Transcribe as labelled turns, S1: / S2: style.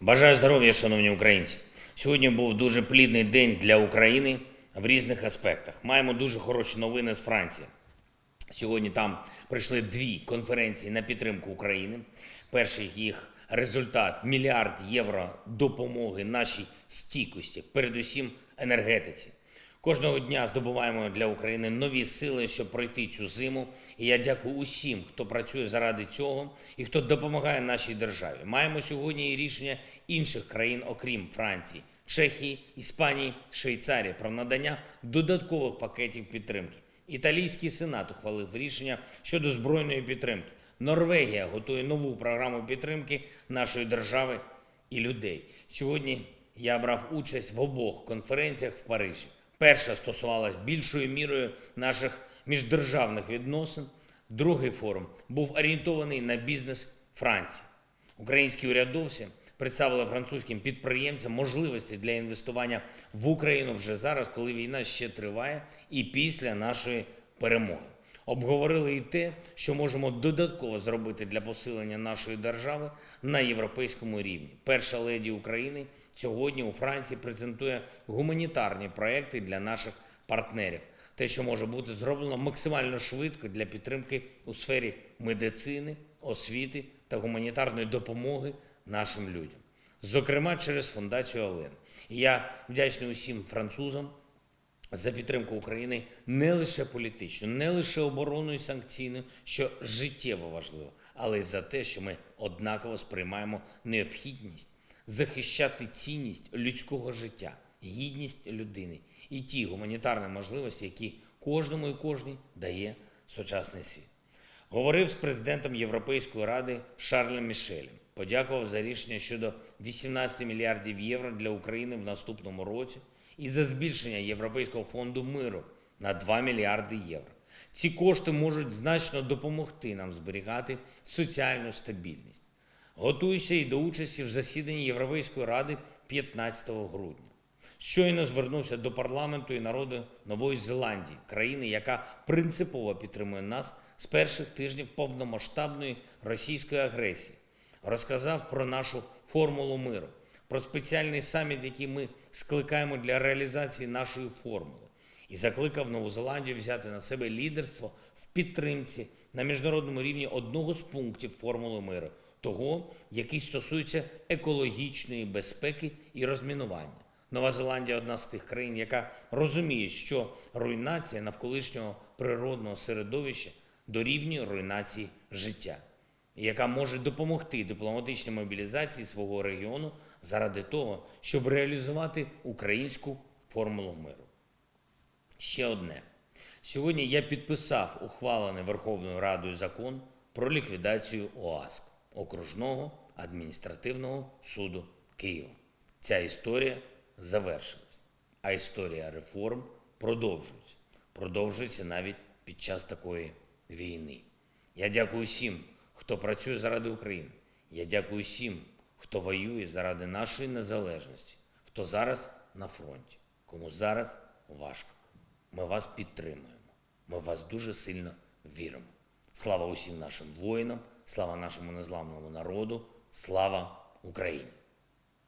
S1: Бажаю здоров'я, шановні українці. Сьогодні був дуже плідний день для України в різних аспектах. Маємо дуже хороші новини з Франції. Сьогодні там пройшли дві конференції на підтримку України. Перший їх результат мільярд євро допомоги нашій стійкості, передусім енергетиці. Кожного дня здобуваємо для України нові сили, щоб пройти цю зиму. І я дякую усім, хто працює заради цього і хто допомагає нашій державі. Маємо сьогодні і рішення інших країн, окрім Франції, Чехії, Іспанії, Швейцарії про надання додаткових пакетів підтримки. Італійський сенат ухвалив рішення щодо збройної підтримки. Норвегія готує нову програму підтримки нашої держави і людей. Сьогодні я брав участь в обох конференціях в Парижі. Перша стосувалась більшою мірою наших міждержавних відносин. Другий форум був орієнтований на бізнес Франції. Українські урядовці представили французьким підприємцям можливості для інвестування в Україну вже зараз, коли війна ще триває, і після нашої перемоги. Обговорили і те, що можемо додатково зробити для посилення нашої держави на європейському рівні. Перша леді України сьогодні у Франції презентує гуманітарні проекти для наших партнерів. Те, що може бути зроблено максимально швидко для підтримки у сфері медицини, освіти та гуманітарної допомоги нашим людям, зокрема через фундацію Олен. І я вдячний усім французам за підтримку України не лише політично, не лише оборонною санкційною, що життєво важливо, але й за те, що ми однаково сприймаємо необхідність захищати цінність людського життя, гідність людини і ті гуманітарні можливості, які кожному і кожній дає сучасний світ. Говорив з президентом Європейської ради Шарлем Мішелем. Подякував за рішення щодо 18 мільярдів євро для України в наступному році і за збільшення Європейського фонду миру на 2 мільярди євро. Ці кошти можуть значно допомогти нам зберігати соціальну стабільність. Готуюся і до участі в засіданні Європейської ради 15 грудня. Щойно звернувся до парламенту і народу Нової Зеландії, країни, яка принципово підтримує нас з перших тижнів повномасштабної російської агресії. Розказав про нашу формулу миру, про спеціальний саміт, який ми скликаємо для реалізації нашої формули, і закликав Нову Зеландію взяти на себе лідерство в підтримці на міжнародному рівні одного з пунктів формули миру, того, який стосується екологічної безпеки і розмінування. Нова Зеландія одна з тих країн, яка розуміє, що руйнація навколишнього природного середовища дорівнює руйнації життя, яка може допомогти дипломатичній мобілізації свого регіону заради того, щоб реалізувати українську формулу миру. Ще одне. Сьогодні я підписав ухвалений Верховною Радою закон про ліквідацію ОАСК окружного адміністративного суду Києва. Ця історія завершилась, а історія реформ продовжується. Продовжується навіть під час такої війни. Я дякую всім, хто працює заради України. Я дякую всім, хто воює заради нашої незалежності, хто зараз на фронті, кому зараз важко. Ми вас підтримуємо. Ми вас дуже сильно віримо. Слава усім нашим воїнам, слава нашому незламному народу, слава Україні!